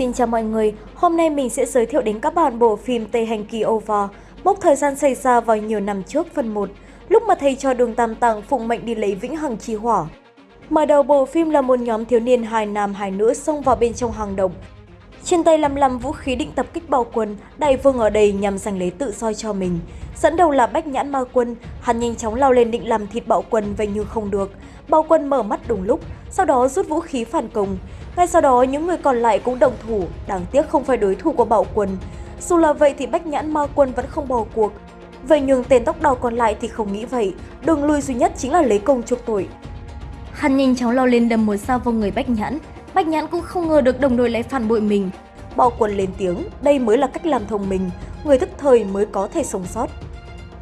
Xin chào mọi người, hôm nay mình sẽ giới thiệu đến các bạn bộ phim Tây Hành Kỳ Over, mốc thời gian xảy ra vào nhiều năm trước phần 1, lúc mà thầy cho đường Tam Tạng phụng mệnh đi lấy vĩnh hằng chi hỏa. Mở đầu bộ phim là một nhóm thiếu niên hai nam hai nữ xông vào bên trong hang động. Trên tay lăm lăm vũ khí định tập kích bao quân, đại vương ở đây nhằm giành lấy tự soi cho mình. Dẫn đầu là Bách Nhãn Ma Quân, hắn nhanh chóng lao lên định làm thịt bạo quân vậy nhưng không được. Bạo quân mở mắt đúng lúc, sau đó rút vũ khí phản công. Ngay sau đó những người còn lại cũng đồng thủ, đáng tiếc không phải đối thủ của bạo quân. Dù là vậy thì Bách Nhãn Ma Quân vẫn không bỏ cuộc. Vậy nhưng tên tóc đỏ còn lại thì không nghĩ vậy, đường lui duy nhất chính là lấy công chuộc tội. Hắn nhanh chóng lao lên đâm một sao vào người Bách Nhãn. Bách Nhãn cũng không ngờ được đồng đội lại phản bội mình. Bạo quân lên tiếng, đây mới là cách làm thông minh, người thức thời mới có thể sống sót.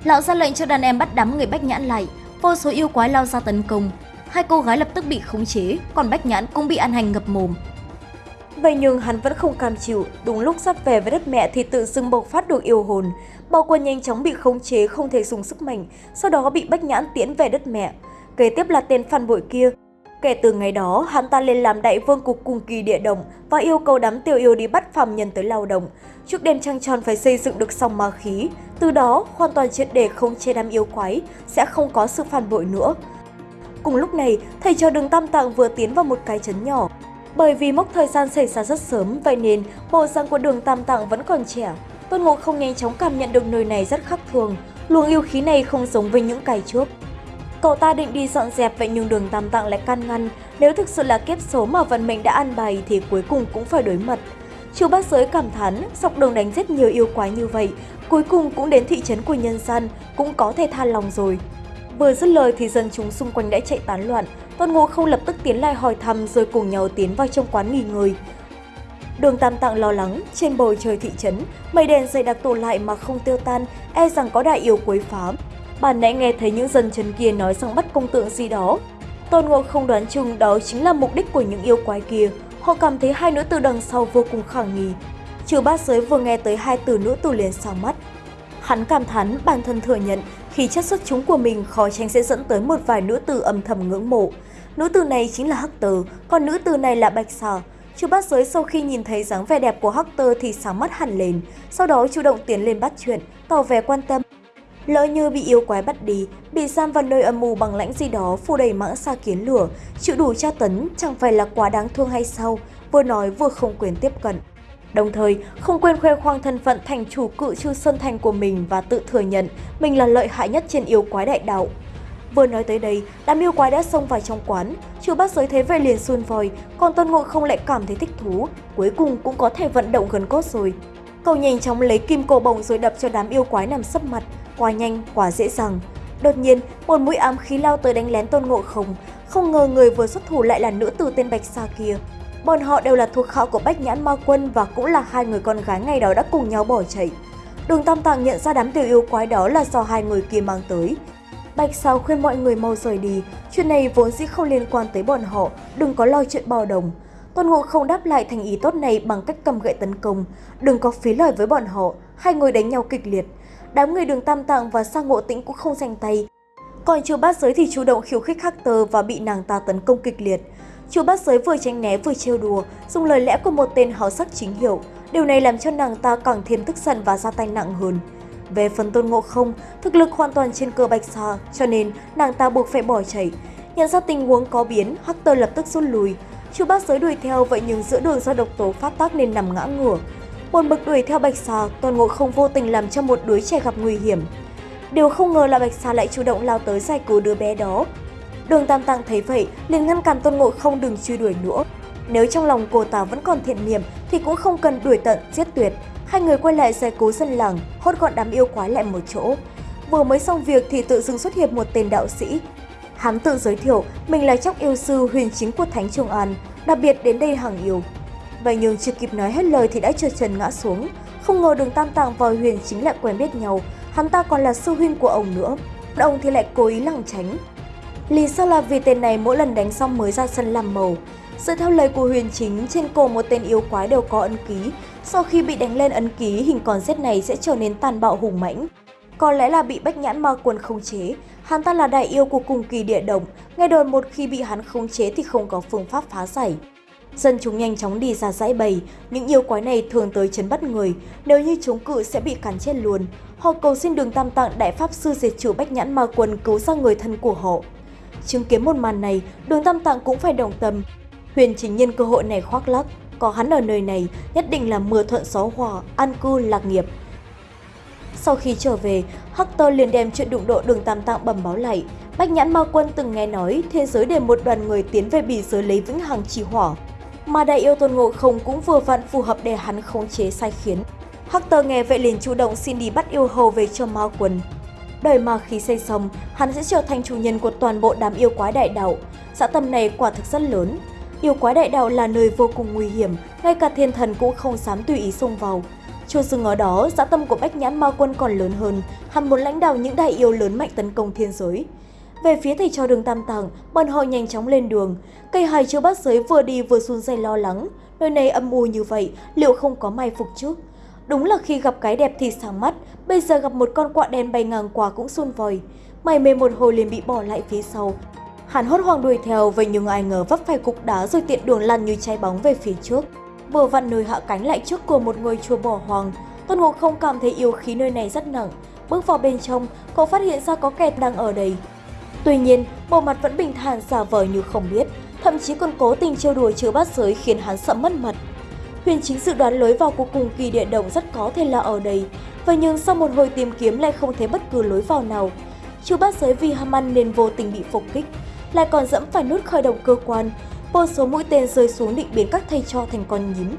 Lão ra lệnh cho đàn em bắt đám người Bách Nhãn lại, vô số yêu quái lao ra tấn công. Hai cô gái lập tức bị khống chế, còn Bách Nhãn cũng bị An hành ngập mồm. Vậy nhưng hắn vẫn không cam chịu, đúng lúc sắp về với đất mẹ thì tự dưng bộc phát được yêu hồn. Bao quân nhanh chóng bị khống chế không thể dùng sức mạnh, sau đó bị Bách Nhãn tiễn về đất mẹ. Kế tiếp là tên phản bội kia. Kể từ ngày đó, hắn ta lên làm đại vương cục cùng kỳ địa động và yêu cầu đám tiểu yêu đi bắt phàm nhân tới lao động. Trước đêm trăng tròn phải xây dựng được song ma khí, từ đó hoàn toàn triệt để không chê đám yêu quái, sẽ không có sự phản bội nữa. Cùng lúc này, thầy trò đường Tam Tạng vừa tiến vào một cái trấn nhỏ. Bởi vì mốc thời gian xảy ra rất sớm, vậy nên bộ dạng của đường Tam Tạng vẫn còn trẻ. Tôn Ngộ không nhanh chóng cảm nhận được nơi này rất khác thường, luồng yêu khí này không giống với những cái trước. Cậu ta định đi dọn dẹp vậy nhưng đường Tam Tạng lại can ngăn, nếu thực sự là kiếp số mà vận mệnh đã an bày thì cuối cùng cũng phải đối mặt. Chu bác giới cảm thán, dọc đường đánh rất nhiều yêu quái như vậy, cuối cùng cũng đến thị trấn của nhân gian, cũng có thể than lòng rồi. Vừa dứt lời thì dân chúng xung quanh đã chạy tán loạn, Tôn Ngộ không lập tức tiến lại hỏi thăm rồi cùng nhau tiến vào trong quán nghỉ ngơi. Đường Tam Tạng lo lắng, trên bầu trời thị trấn, mây đèn dày đặc tụ lại mà không tiêu tan, e rằng có đại yêu quấy phá. Bản nãy nghe thấy những dân chấn kia nói rằng bắt công tượng gì đó. Tôn Ngộ không đoán chung đó chính là mục đích của những yêu quái kia. Họ cảm thấy hai nữ tử đằng sau vô cùng khả nghi. Trừ bát giới vừa nghe tới hai từ nữ tử liền sao mắt. Hắn cảm thán bản thân thừa nhận khi chất xuất chúng của mình khó tránh sẽ dẫn tới một vài nữ tử âm thầm ngưỡng mộ. Nữ tử này chính là Hắc Tờ, còn nữ tử này là Bạch Sở. Chu bát giới sau khi nhìn thấy dáng vẻ đẹp của Hắc Tơ thì sáng mắt hẳn lên, sau đó chủ động tiến lên bắt chuyện, tỏ vẻ quan tâm. Lỡ như bị yêu quái bắt đi, bị giam vào nơi âm mưu bằng lãnh gì đó phủ đầy mãng xa kiến lửa, chịu đủ tra tấn chẳng phải là quá đáng thương hay sao, vừa nói vừa không quyền tiếp cận. Đồng thời, không quên khoe khoang thân phận thành chủ cự chư Sơn Thành của mình và tự thừa nhận mình là lợi hại nhất trên yêu quái đại đạo. Vừa nói tới đây, đám yêu quái đã xông vào trong quán, chủ bát giới thế vậy liền xuân vòi, còn Tôn Ngộ không lại cảm thấy thích thú, cuối cùng cũng có thể vận động gần cốt rồi. Cậu nhanh chóng lấy kim cổ bồng rồi đập cho đám yêu quái nằm sấp mặt, quá nhanh, quá dễ dàng. Đột nhiên, một mũi ám khí lao tới đánh lén Tôn Ngộ không, không ngờ người vừa xuất thủ lại là nữ tử tên Bạch Sa kia. Bọn họ đều là thuộc họ của Bách Nhãn Ma Quân và cũng là hai người con gái ngày đó đã cùng nhau bỏ chạy. Đường Tam Tạng nhận ra đám tiểu yêu quái đó là do hai người kia mang tới. Bạch Sao khuyên mọi người mau rời đi, chuyện này vốn dĩ không liên quan tới bọn họ, đừng có lo chuyện bao đồng. Tôn Ngộ không đáp lại thành ý tốt này bằng cách cầm gậy tấn công, đừng có phí lời với bọn họ, hai người đánh nhau kịch liệt. Đám người đường Tam Tạng và Sang Ngộ Tĩnh cũng không giành tay. Còn chưa bát giới thì chủ động khiêu khích Hắc Tơ và bị nàng ta tấn công kịch liệt. Chu bát giới vừa tránh né vừa trêu đùa, dùng lời lẽ của một tên háo sắc chính hiệu. Điều này làm cho nàng ta càng thêm tức giận và ra tay nặng hơn. Về phần tôn ngộ không, thực lực hoàn toàn trên cơ bạch xa, cho nên nàng ta buộc phải bỏ chạy. Nhận ra tình huống có biến, Hắc Tơ lập tức rút lui. Chu bát giới đuổi theo vậy nhưng giữa đường do độc tố phát tác nên nằm ngã ngửa. Một bực đuổi theo bạch xà, tôn ngộ không vô tình làm cho một đứa trẻ gặp nguy hiểm. Điều không ngờ là bạch xà lại chủ động lao tới giải cứu đứa bé đó, Đường Tam Tạng thấy vậy, liền ngăn cản Tôn Ngộ không đừng truy đuổi nữa. Nếu trong lòng cô ta vẫn còn thiện niệm thì cũng không cần đuổi tận, giết tuyệt. Hai người quay lại giải cứu dân làng, hốt gọn đám yêu quái lại một chỗ. Vừa mới xong việc thì tự dưng xuất hiện một tên đạo sĩ. Hắn tự giới thiệu mình là chóc yêu sư huyền chính của Thánh Trường An, đặc biệt đến đây hàng yêu. Vậy nhưng chưa kịp nói hết lời thì đã trượt trần ngã xuống. Không ngờ đường Tam Tạng và huyền chính lại quen biết nhau, hắn ta còn là sư huynh của ông nữa. Ông thì lại cố ý lảng tránh, Lý do là vì tên này mỗi lần đánh xong mới ra sân làm màu. Dựa theo lời của huyền chính, trên cổ một tên yêu quái đều có ấn ký. Sau khi bị đánh lên ấn ký, hình con rết này sẽ trở nên tàn bạo hùng mãnh. Có lẽ là bị bách nhãn ma quần không chế, hắn ta là đại yêu của cùng kỳ địa động, nghe đồn một khi bị hắn khống chế thì không có phương pháp phá giải. Dân chúng nhanh chóng đi ra dãy bầy, những yêu quái này thường tới chấn bắt người, nếu như chống cự sẽ bị cắn chết luôn. Họ cầu xin đường Tam Tạng Đại Pháp Sư diệt trừ Bách Nhãn Ma quần cứu ra người thân của họ. Chứng kiến một màn này, đường Tam Tạng cũng phải đồng tâm. Huyền chính nhân cơ hội này khoác lắc, có hắn ở nơi này nhất định là mưa thuận gió hòa, an cư lạc nghiệp. Sau khi trở về, Hector liền đem chuyện đụng độ đường Tam Tạng bẩm báo lại. Bách Nhãn Ma Quân từng nghe nói thế giới để một đoàn người tiến về bỉ giới lấy vĩnh hằng trì hỏa, mà đại yêu tôn ngộ không cũng vừa vặn phù hợp để hắn khống chế sai khiến. Hector nghe vậy liền chủ động xin đi bắt yêu hầu về cho ma quân. Đời ma khí xây xong, hắn sẽ trở thành chủ nhân của toàn bộ đám yêu quái đại đạo. Dạ dã tâm này quả thực rất lớn. Yêu quái đại đạo là nơi vô cùng nguy hiểm, ngay cả thiên thần cũng không dám tùy ý xông vào. Chưa dừng ở đó, dạ dã tâm của Bách Nhãn Ma Quân còn lớn hơn, hắn muốn lãnh đạo những đại yêu lớn mạnh tấn công thiên giới. Về phía thầy trò đường Tam Tàng, bọn họ nhanh chóng lên đường. Cây hài chưa bắt giới vừa đi vừa run rẩy lo lắng. Nơi này âm u như vậy, liệu không có mai phục chứ? Đúng là khi gặp cái đẹp thì sáng mắt, bây giờ gặp một con quạ đen bay ngang qua cũng xôn vòi. Mày mê một hồi liền bị bỏ lại phía sau. Hắn hốt hoảng đuổi theo, vậy nhưng ai ngờ vấp phải cục đá rồi tiện đường lăn như cháy bóng về phía trước. Vừa vặn nơi hạ cánh lại trước của một ngôi chùa bỏ hoang. Tôn Ngộ không cảm thấy yêu khí nơi này rất nặng. Bước vào bên trong, cậu phát hiện ra có kẹt đang ở đây. Tuy nhiên, bộ mặt vẫn bình thản giả vờ như không biết, thậm chí còn cố tình trêu đùa chứa bát giới khiến hắn sợ mất mật. Huyền chính dự đoán lối vào của cùng kỳ địa động rất có thể là ở đây, vậy nhưng sau một hồi tìm kiếm lại không thấy bất cứ lối vào nào. Chứa bát giới vì ham ăn nên vô tình bị phục kích, lại còn dẫm phải nút khởi động cơ quan, vô số mũi tên rơi xuống định biến các thầy cho thành con nhím.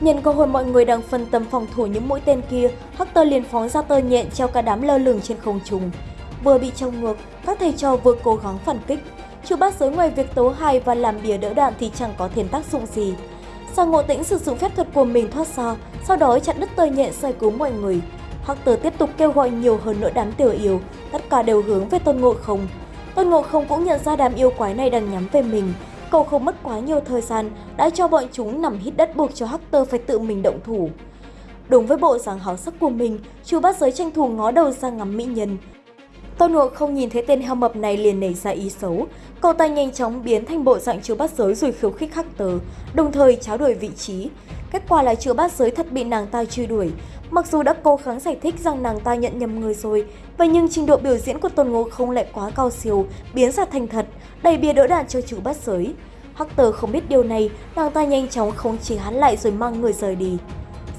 Nhân cơ hội mọi người đang phân tâm phòng thủ những mũi tên kia, Hector liền phóng ra tơ nhện treo cả đám lơ lửng trên không trung. Vừa bị trong ngược, các thầy trò vừa cố gắng phản kích. Chu bát giới ngoài việc tấu hài và làm bìa đỡ đạn thì chẳng có thêm tác dụng gì. Sao ngộ tĩnh sử dụng phép thuật của mình thoát ra, sau đó chặn đứt tơ nhện giải cứu mọi người. Hector tiếp tục kêu gọi nhiều hơn nữa đám tiểu yêu, tất cả đều hướng về tôn ngộ không. Tôn ngộ không cũng nhận ra đám yêu quái này đang nhắm về mình, cậu không mất quá nhiều thời gian đã cho bọn chúng nằm hít đất buộc cho Hector phải tự mình động thủ. Đúng với bộ dáng háo sắc của mình, chú bát giới tranh thủ ngó đầu ra ngắm mỹ nhân, Tôn Ngộ không nhìn thấy tên heo mập này liền nảy ra ý xấu. Cậu ta nhanh chóng biến thành bộ dạng chứa bắt giới rồi khiêu khích Hắc tờ, đồng thời tráo đổi vị trí. Kết quả là chứa bắt giới thật bị nàng ta truy đuổi. Mặc dù đã cố gắng giải thích rằng nàng ta nhận nhầm người rồi, vậy nhưng trình độ biểu diễn của Tôn Ngộ không lại quá cao siêu, biến ra thành thật, đầy bia đỡ đạn cho chữ bắt giới. Hắc Hector không biết điều này, nàng ta nhanh chóng khống chế hắn lại rồi mang người rời đi.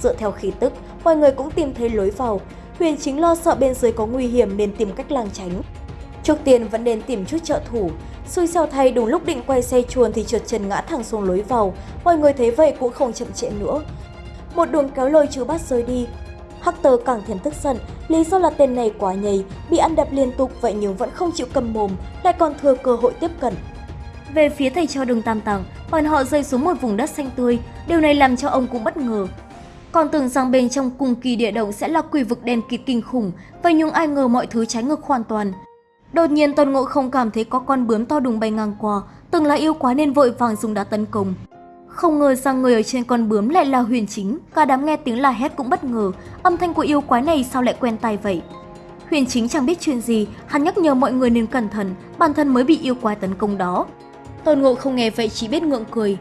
Dựa theo khí tức, mọi người cũng tìm thấy lối vào, Huyền chính lo sợ bên dưới có nguy hiểm nên tìm cách làng tránh. Trước tiên vẫn nên tìm chút trợ thủ. Xui xeo thay đúng lúc định quay xe chuồn thì trượt chân ngã thẳng xuống lối vào. Mọi người thấy vậy cũng không chậm trễ nữa. Một đường kéo lôi chú bắt rơi đi. Hector càng thêm tức giận, lý do là tên này quá nhầy, bị ăn đập liên tục vậy nhưng vẫn không chịu cầm mồm, lại còn thừa cơ hội tiếp cận. Về phía thầy cho đường tam tàng, bọn họ rơi xuống một vùng đất xanh tươi, điều này làm cho ông cũng bất ngờ, còn tưởng rằng bên trong cùng kỳ địa động sẽ là quỷ vực đen kịt kinh khủng, vậy nhưng ai ngờ mọi thứ trái ngược hoàn toàn. Đột nhiên Tôn Ngộ không cảm thấy có con bướm to đùng bay ngang qua, từng là yêu quá nên vội vàng dùng đá tấn công. Không ngờ rằng người ở trên con bướm lại là huyền chính, cả đám nghe tiếng la hét cũng bất ngờ, âm thanh của yêu quái này sao lại quen tai vậy. Huyền chính chẳng biết chuyện gì, hắn nhắc nhở mọi người nên cẩn thận, bản thân mới bị yêu quái tấn công đó. Tôn Ngộ không nghe vậy chỉ biết ngượng cười,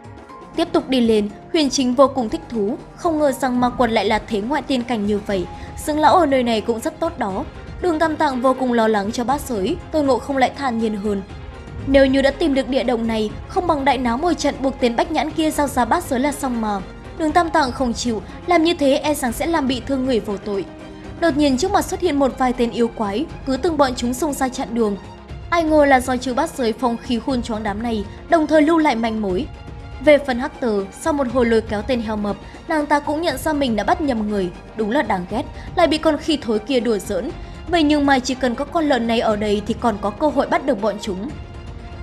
Tiếp tục đi lên, huyền chính vô cùng thích thú, không ngờ rằng ma quật lại là thế ngoại tiên cảnh như vậy. Dương lão ở nơi này cũng rất tốt đó. Đường Tam Tạng vô cùng lo lắng cho bát giới, tôi ngộ không lại than nhiên hơn. Nếu như đã tìm được địa động này, không bằng đại náo một trận buộc tên bách nhãn kia giao ra bát giới là xong mà. Đường Tam Tạng không chịu, làm như thế e rằng sẽ làm bị thương người vô tội. Đột nhiên trước mặt xuất hiện một vài tên yêu quái, cứ từng bọn chúng xông ra chặn đường. Ai ngờ là do chữ bát giới phong khí khôn choáng đám này, đồng thời lưu lại manh mối, về phần Hắc Tử, sau một hồi lôi kéo tên heo mập, nàng ta cũng nhận ra mình đã bắt nhầm người, đúng là đáng ghét, lại bị con khi thối kia đùa giỡn. Vậy nhưng mà chỉ cần có con lợn này ở đây thì còn có cơ hội bắt được bọn chúng.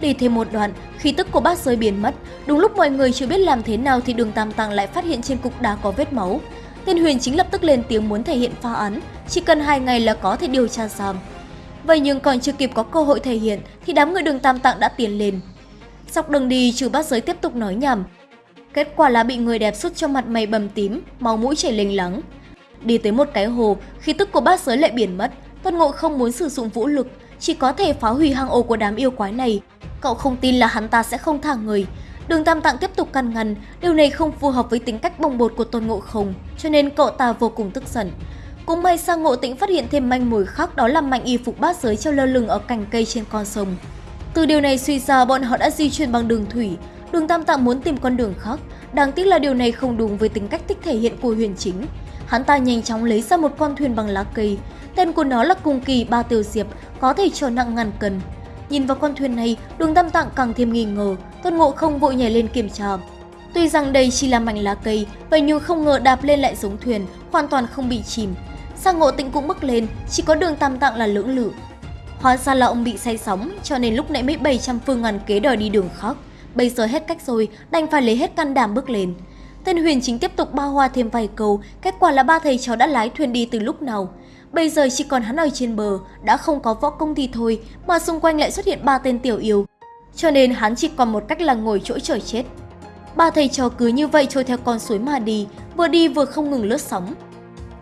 Đi thêm một đoạn, khí tức của bác rơi biến mất, đúng lúc mọi người chưa biết làm thế nào thì đường Tam Tàng lại phát hiện trên cục đá có vết máu. Tên Huyền chính lập tức lên tiếng muốn thể hiện pha án, chỉ cần hai ngày là có thể điều tra xong. Vậy nhưng còn chưa kịp có cơ hội thể hiện thì đám người đường Tam Tạng đã tiến lên, Dọc đường đi trừ bát giới tiếp tục nói nhầm, Kết quả là bị người đẹp sút cho mặt mày bầm tím, máu mũi chảy lênh lắng. Đi tới một cái hồ, khí tức của bát giới lại biển mất. Tôn Ngộ không muốn sử dụng vũ lực, chỉ có thể phá hủy hang ổ của đám yêu quái này. Cậu không tin là hắn ta sẽ không thả người. Đường Tam Tạng tiếp tục căn ngăn, điều này không phù hợp với tính cách bồng bột của Tôn Ngộ Không, cho nên cậu ta vô cùng tức giận. Cũng may sang Ngộ Tĩnh phát hiện thêm manh mối khác đó là mạnh y phục bát giới treo lơ lửng ở cành cây trên con sông. Từ điều này suy ra bọn họ đã di chuyển bằng đường thủy, đường Tam Tạng muốn tìm con đường khác, đáng tiếc là điều này không đúng với tính cách thích thể hiện của huyền chính. Hắn ta nhanh chóng lấy ra một con thuyền bằng lá cây, tên của nó là Cung Kỳ Ba Tiêu Diệp, có thể chở nặng ngàn cân. Nhìn vào con thuyền này, đường Tam Tạng càng thêm nghi ngờ, Tôn Ngộ không vội nhảy lên kiểm tra. Tuy rằng đây chỉ là mảnh lá cây, vậy nhưng không ngờ đạp lên lại giống thuyền, hoàn toàn không bị chìm. Sang ngộ tịnh cũng bước lên, chỉ có đường tam tạng là lưỡng lự. Hóa ra là ông bị say sóng, cho nên lúc nãy mới 700 phương ngàn kế đòi đi đường khác. Bây giờ hết cách rồi, đành phải lấy hết can đảm bước lên. Tên huyền chính tiếp tục bao hoa thêm vài câu, kết quả là ba thầy cháu đã lái thuyền đi từ lúc nào. Bây giờ chỉ còn hắn ở trên bờ, đã không có võ công thì thôi, mà xung quanh lại xuất hiện ba tên tiểu yêu. Cho nên hắn chỉ còn một cách là ngồi chỗ trời chết. Ba thầy trò cứ như vậy trôi theo con suối mà đi, vừa đi vừa không ngừng lướt sóng.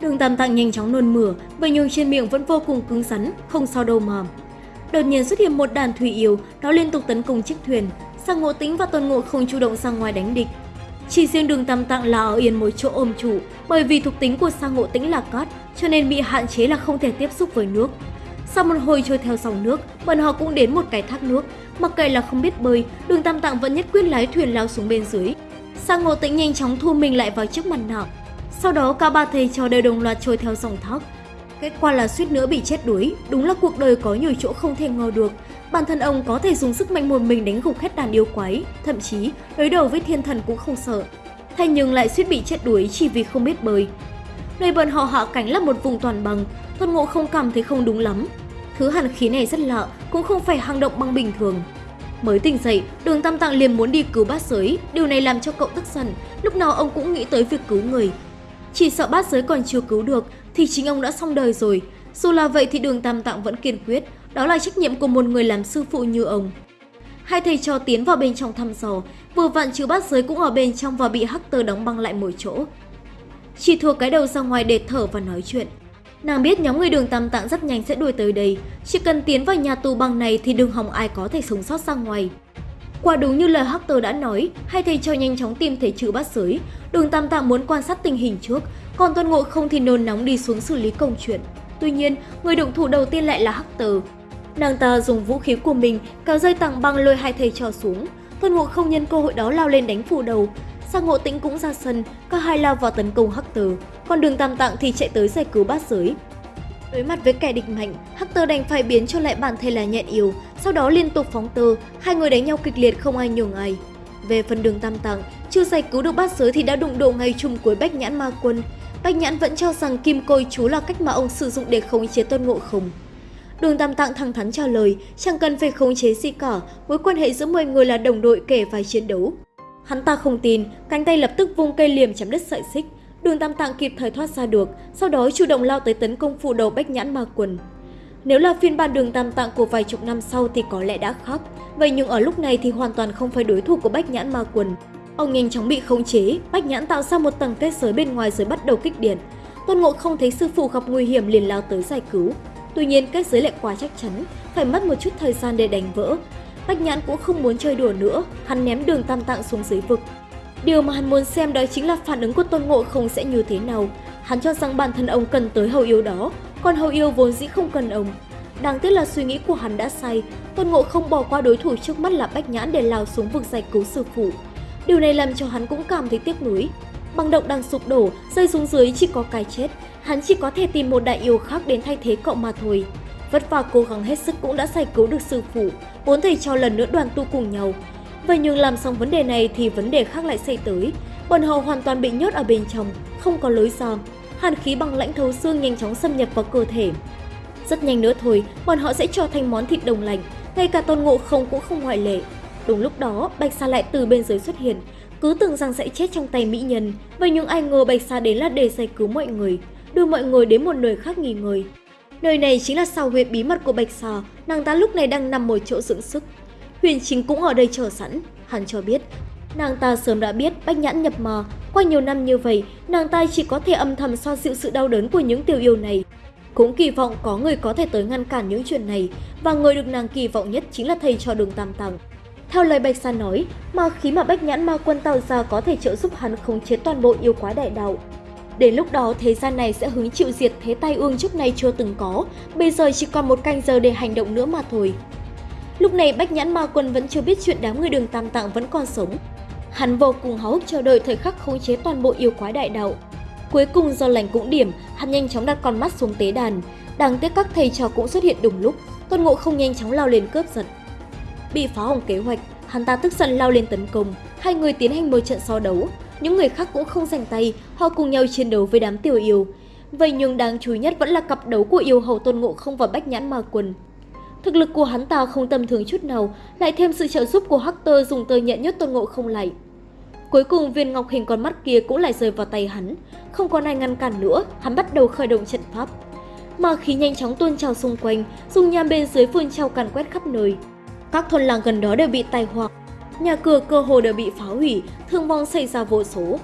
Đường Tam Tạng nhanh chóng nôn mửa, và nhưng trên miệng vẫn vô cùng cứng rắn, không sao đâu mà. Đột nhiên xuất hiện một đàn thủy yêu, nó liên tục tấn công chiếc thuyền. Sang Ngộ Tĩnh và Tôn Ngộ không chủ động sang ngoài đánh địch. Chỉ riêng đường Tam Tạng là ở yên một chỗ ôm chủ, bởi vì thuộc tính của Sang Ngộ Tĩnh là cát, cho nên bị hạn chế là không thể tiếp xúc với nước. Sau một hồi trôi theo dòng nước, bọn họ cũng đến một cái thác nước. Mặc kệ là không biết bơi, đường Tam Tạng vẫn nhất quyết lái thuyền lao xuống bên dưới. Sang Ngộ Tĩnh nhanh chóng thu mình lại vào chiếc mặt nạ, sau đó cả ba thầy trò đều đồng loạt trôi theo dòng thác. Kết quả là suýt nữa bị chết đuối, đúng là cuộc đời có nhiều chỗ không thể ngờ được. Bản thân ông có thể dùng sức mạnh một mình đánh gục hết đàn yêu quái, thậm chí đối đầu với thiên thần cũng không sợ. Thế nhưng lại suýt bị chết đuối chỉ vì không biết bơi. Nơi bọn họ hạ cánh là một vùng toàn bằng, Tôn Ngộ không cảm thấy không đúng lắm. Thứ hàn khí này rất lạ, cũng không phải hang động băng bình thường. Mới tỉnh dậy, đường Tam Tạng liền muốn đi cứu bát giới, điều này làm cho cậu tức giận, lúc nào ông cũng nghĩ tới việc cứu người, chỉ sợ bát giới còn chưa cứu được thì chính ông đã xong đời rồi. Dù là vậy thì đường Tam Tạng vẫn kiên quyết, đó là trách nhiệm của một người làm sư phụ như ông. Hai thầy trò tiến vào bên trong thăm dò, vừa vặn chứ bát giới cũng ở bên trong và bị hắc tơ đóng băng lại một chỗ. Chỉ thua cái đầu ra ngoài để thở và nói chuyện. Nàng biết nhóm người đường Tam Tạng rất nhanh sẽ đuổi tới đây, chỉ cần tiến vào nhà tù băng này thì đừng hòng ai có thể sống sót ra ngoài. Quả đúng như lời Hector đã nói, hai thầy trò nhanh chóng tìm thấy chữ bát giới. Đường Tam Tạng muốn quan sát tình hình trước, còn Tôn Ngộ không thì nôn nóng đi xuống xử lý công chuyện. Tuy nhiên, người động thủ đầu tiên lại là Hector. Nàng ta dùng vũ khí của mình kéo dây tảng băng lôi hai thầy trò xuống. Tôn Ngộ không nhân cơ hội đó lao lên đánh phủ đầu. Sang Ngộ Tĩnh cũng ra sân, cả hai lao vào tấn công Hector, còn Đường Tam Tạng thì chạy tới giải cứu bát giới. Đối mặt với kẻ địch mạnh, Hector đành phải biến cho lại bản thể là nhện yếu, sau đó liên tục phóng tơ, hai người đánh nhau kịch liệt không ai nhường ai. Về phần đường tam tạng, chưa giải cứu được bát giới thì đã đụng độ ngay chung cuối Bách Nhãn Ma Quân. Bách Nhãn vẫn cho rằng kim côi chú là cách mà ông sử dụng để khống chế tôn ngộ không. Đường Tam Tạng thẳng thắn trả lời, chẳng cần phải khống chế gì cả, mối quan hệ giữa 10 người là đồng đội kể vai chiến đấu. Hắn ta không tin, cánh tay lập tức vung cây liềm chém đứt sợi xích, Đường Tam Tạng kịp thời thoát ra được, sau đó chủ động lao tới tấn công phủ đầu Bách Nhãn Ma Quần. Nếu là phiên bản đường Tam Tạng của vài chục năm sau thì có lẽ đã khác, vậy nhưng ở lúc này thì hoàn toàn không phải đối thủ của Bách Nhãn Ma Quần. Ông nhanh chóng bị khống chế, Bách Nhãn tạo ra một tầng kết giới bên ngoài rồi bắt đầu kích điện. Tôn Ngộ không thấy sư phụ gặp nguy hiểm liền lao tới giải cứu. Tuy nhiên kết giới lại quá chắc chắn, phải mất một chút thời gian để đánh vỡ. Bách Nhãn cũng không muốn chơi đùa nữa, hắn ném đường Tam Tạng xuống dưới vực. Điều mà hắn muốn xem đó chính là phản ứng của Tôn Ngộ không sẽ như thế nào. Hắn cho rằng bản thân ông cần tới hầu yêu đó, còn hầu yêu vốn dĩ không cần ông. Đáng tiếc là suy nghĩ của hắn đã sai, Tôn Ngộ không bỏ qua đối thủ trước mắt là Bách Nhãn để lao xuống vực giải cứu sư phụ. Điều này làm cho hắn cũng cảm thấy tiếc nuối. Băng động đang sụp đổ, rơi xuống dưới chỉ có cái chết, hắn chỉ có thể tìm một đại yêu khác đến thay thế cậu mà thôi. Vất vả cố gắng hết sức cũng đã giải cứu được sư phụ, bốn thầy trò lần nữa đoàn tu cùng nhau, Vậy nhưng làm xong vấn đề này thì vấn đề khác lại xảy tới. Bọn họ hoàn toàn bị nhốt ở bên trong, không có lối ra. Hàn khí bằng lãnh thấu xương nhanh chóng xâm nhập vào cơ thể. Rất nhanh nữa thôi, bọn họ sẽ trở thành món thịt đồng lạnh, ngay cả tôn ngộ không cũng không ngoại lệ. Đúng lúc đó, Bạch Sa lại từ bên dưới xuất hiện, cứ tưởng rằng sẽ chết trong tay mỹ nhân. Vậy nhưng ai ngờ Bạch Sa đến là để giải cứu mọi người, đưa mọi người đến một nơi khác nghỉ ngơi. Nơi này chính là sao huyệt bí mật của Bạch Sa, nàng ta lúc này đang nằm một chỗ dưỡng sức. Huyền Chính cũng ở đây chờ sẵn, hắn cho biết. Nàng ta sớm đã biết Bách Nhãn nhập mờ, qua nhiều năm như vậy, nàng ta chỉ có thể âm thầm xoa dịu sự đau đớn của những tiểu yêu này. Cũng kỳ vọng có người có thể tới ngăn cản những chuyện này, và người được nàng kỳ vọng nhất chính là thầy trò đường Tam Tàng. Theo lời Bạch Sa nói, ma khí mà Bách Nhãn Ma Quân tạo ra có thể trợ giúp hắn khống chế toàn bộ yêu quái đại đạo. Đến lúc đó thế gian này sẽ hứng chịu diệt thế tai ương trước nay chưa từng có, bây giờ chỉ còn một canh giờ để hành động nữa mà thôi. Lúc này Bách Nhãn Ma Quân vẫn chưa biết chuyện đám người đường Tam Tạng vẫn còn sống. Hắn vô cùng háo hức chờ đợi thời khắc khống chế toàn bộ yêu quái đại đạo. Cuối cùng do lành cũng điểm, hắn nhanh chóng đặt con mắt xuống tế đàn. Đáng tiếc các thầy trò cũng xuất hiện đúng lúc, Tôn Ngộ không nhanh chóng lao lên cướp giật. Bị phá hỏng kế hoạch, hắn ta tức giận lao lên tấn công, hai người tiến hành một trận so đấu. Những người khác cũng không giành tay, họ cùng nhau chiến đấu với đám tiểu yêu. Vậy nhưng đáng chú ý nhất vẫn là cặp đấu của yêu hầu Tôn Ngộ không và Bách Nhãn Ma Quần. Thực lực của hắn ta không tầm thường chút nào, lại thêm sự trợ giúp của Hector dùng tơ nhẹ nhất Tôn Ngộ không lại. Cuối cùng viên ngọc hình con mắt kia cũng lại rơi vào tay hắn, không còn ai ngăn cản nữa, hắn bắt đầu khởi động trận pháp. Ma khí nhanh chóng tuôn trào xung quanh, dùng nham bên dưới phun trào càn quét khắp nơi. Các thôn làng gần đó đều bị tai họa, nhà cửa cơ hồ đều bị phá hủy, thương vong xảy ra vô số.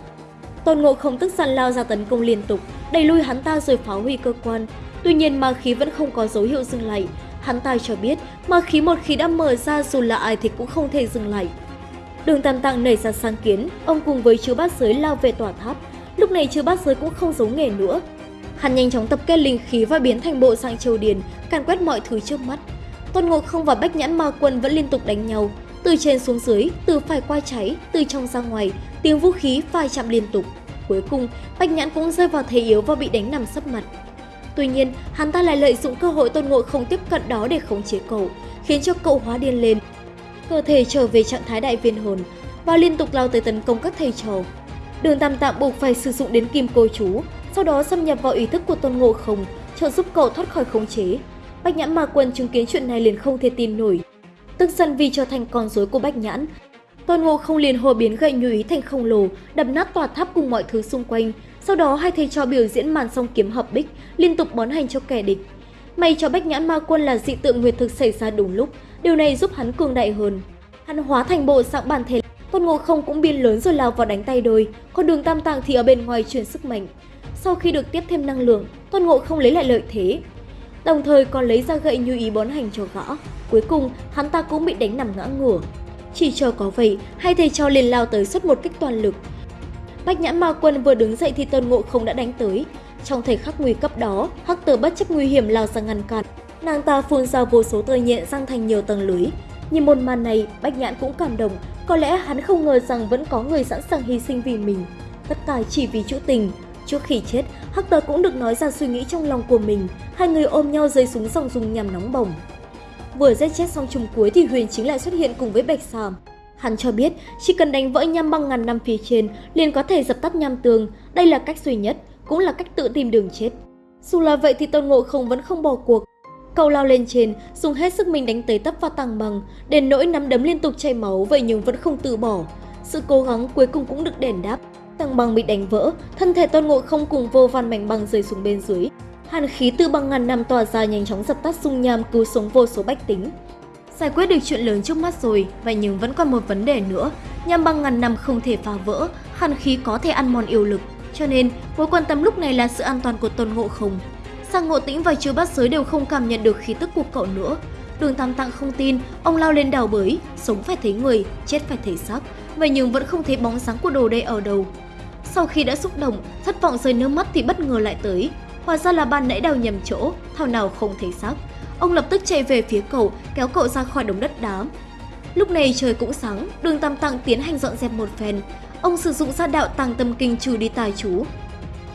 Tôn Ngộ không tức giận lao ra tấn công liên tục, đẩy lui hắn ta rồi phá hủy cơ quan. Tuy nhiên ma khí vẫn không có dấu hiệu dừng lại. Hắn ta cho biết mà khí một khi đã mở ra dù là ai thì cũng không thể dừng lại. Đường Tam Tạng nảy ra sáng kiến, ông cùng với chư bát giới lao về tòa tháp. Lúc này chư bát giới cũng không giấu nghề nữa. Hắn nhanh chóng tập kết linh khí và biến thành bộ sang châu điền, càn quét mọi thứ trước mắt. Tôn Ngộ Không và Bách Nhãn Ma Quân vẫn liên tục đánh nhau, từ trên xuống dưới, từ phải qua cháy, từ trong ra ngoài, tiếng vũ khí phai chạm liên tục. Cuối cùng, Bách Nhãn cũng rơi vào thế yếu và bị đánh nằm sấp mặt. Tuy nhiên, hắn ta lại lợi dụng cơ hội Tôn Ngộ Không tiếp cận đó để khống chế cậu, khiến cho cậu hóa điên lên. Cơ thể trở về trạng thái đại viên hồn và liên tục lao tới tấn công các thầy trò. Đường Tam Tạng buộc phải sử dụng đến kim cô chú, sau đó xâm nhập vào ý thức của Tôn Ngộ Không, trợ giúp cậu thoát khỏi khống chế. Bách Nhãn Ma Quân chứng kiến chuyện này liền không thể tin nổi. Tức giận vì trở thành con rối của Bách Nhãn, Tôn Ngộ không liền hồ biến gậy như ý thành khổng lồ, đập nát tòa tháp cùng mọi thứ xung quanh. Sau đó hai thầy trò biểu diễn màn song kiếm hợp bích, liên tục bón hành cho kẻ địch. May cho Bách Nhãn Ma Quân là dị tượng nguyệt thực xảy ra đúng lúc, điều này giúp hắn cường đại hơn. Hắn hóa thành bộ dạng bản thể, Tôn Ngộ không cũng biên lớn rồi lao vào đánh tay đôi, còn Đường Tam tàng thì ở bên ngoài truyền sức mạnh. Sau khi được tiếp thêm năng lượng, Tôn Ngộ không lấy lại lợi thế, đồng thời còn lấy ra gậy như ý bón hành cho gõ. Cuối cùng, hắn ta cũng bị đánh nằm ngã ngửa. Chỉ chờ có vậy, hai thầy trò liền lao tới xuất một kích toàn lực. Bách nhãn ma quân vừa đứng dậy thì Tôn Ngộ không đã đánh tới. Trong thời khắc nguy cấp đó, Hắc Tử bất chấp nguy hiểm lao ra ngăn cản. Nàng ta phun ra vô số tơ nhện răng thành nhiều tầng lưới. Nhìn một màn này, Bách Nhãn cũng cảm động, có lẽ hắn không ngờ rằng vẫn có người sẵn sàng hy sinh vì mình. Tất cả chỉ vì chữ tình. Trước khi chết, Hắc Tờ cũng được nói ra suy nghĩ trong lòng của mình. Hai người ôm nhau rơi súng dòng dùng nhằm nóng bỏng. Vừa giết chết xong trùng cuối thì Huyền chính lại xuất hiện cùng với Bạch Sàm. Hắn cho biết chỉ cần đánh vỡ nham băng ngàn năm phía trên liền có thể dập tắt nham tường. Đây là cách duy nhất, cũng là cách tự tìm đường chết. Dù là vậy thì Tôn Ngộ không vẫn không bỏ cuộc. Cậu lao lên trên, dùng hết sức mình đánh tới tấp vào tàng bằng, đến nỗi nắm đấm liên tục chảy máu vậy nhưng vẫn không từ bỏ. Sự cố gắng cuối cùng cũng được đền đáp. Tàng bằng bị đánh vỡ, thân thể Tôn Ngộ không cùng vô vàn mảnh băng rơi xuống bên dưới. Hàn khí từ băng ngàn năm tỏa ra nhanh chóng dập tắt dung nham cứu sống vô số bách tính. Giải quyết được chuyện lớn trước mắt rồi, vậy nhưng vẫn còn một vấn đề nữa. Nham băng ngàn năm không thể phá vỡ, hàn khí có thể ăn mòn yêu lực. Cho nên, mối quan tâm lúc này là sự an toàn của Tôn Ngộ Không. Sang Ngộ Tĩnh và Chư Bát Giới đều không cảm nhận được khí tức của cậu nữa. Đường Tam Tạng không tin, ông lao lên đào bới, sống phải thấy người, chết phải thấy xác, vậy nhưng vẫn không thấy bóng dáng của đồ đây ở đâu. Sau khi đã xúc động, thất vọng rơi nước mắt thì bất ngờ lại tới, Hóa ra là ban nãy đào nhầm chỗ, thảo nào không thấy xác. Ông lập tức chạy về phía cậu, kéo cậu ra khỏi đống đất đá. Lúc này trời cũng sáng, đường Tam Tạng tiến hành dọn dẹp một phen. Ông sử dụng ra đạo tàng tâm kinh trừ đi tài chú.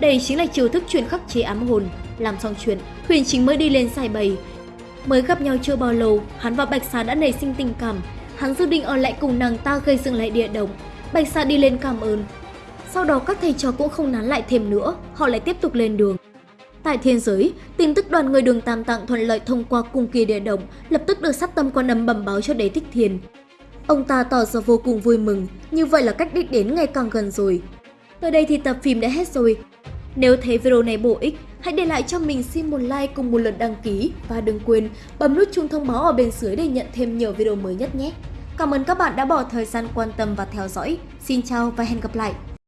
Đây chính là chiêu thức truyền khắc chế ám hồn. Làm xong chuyện, Huyền Chính mới đi lên giải bày. Mới gặp nhau chưa bao lâu, hắn và Bạch Xá đã nảy sinh tình cảm. Hắn dự định ở lại cùng nàng ta gây dựng lại địa động. Bạch Xá đi lên cảm ơn. Sau đó các thầy trò cũng không nán lại thêm nữa, họ lại tiếp tục lên đường. Tại thiên giới, tin tức đoàn người đường Tam Tạng thuận lợi thông qua cung kỳ địa động lập tức được sát tâm quan âm bẩm báo cho đế thích thiền. Ông ta tỏ ra vô cùng vui mừng, như vậy là cách đích đến ngày càng gần rồi. Tới đây thì tập phim đã hết rồi. Nếu thấy video này bổ ích, hãy để lại cho mình xin một like cùng một lượt đăng ký và đừng quên bấm nút chuông thông báo ở bên dưới để nhận thêm nhiều video mới nhất nhé. Cảm ơn các bạn đã bỏ thời gian quan tâm và theo dõi. Xin chào và hẹn gặp lại!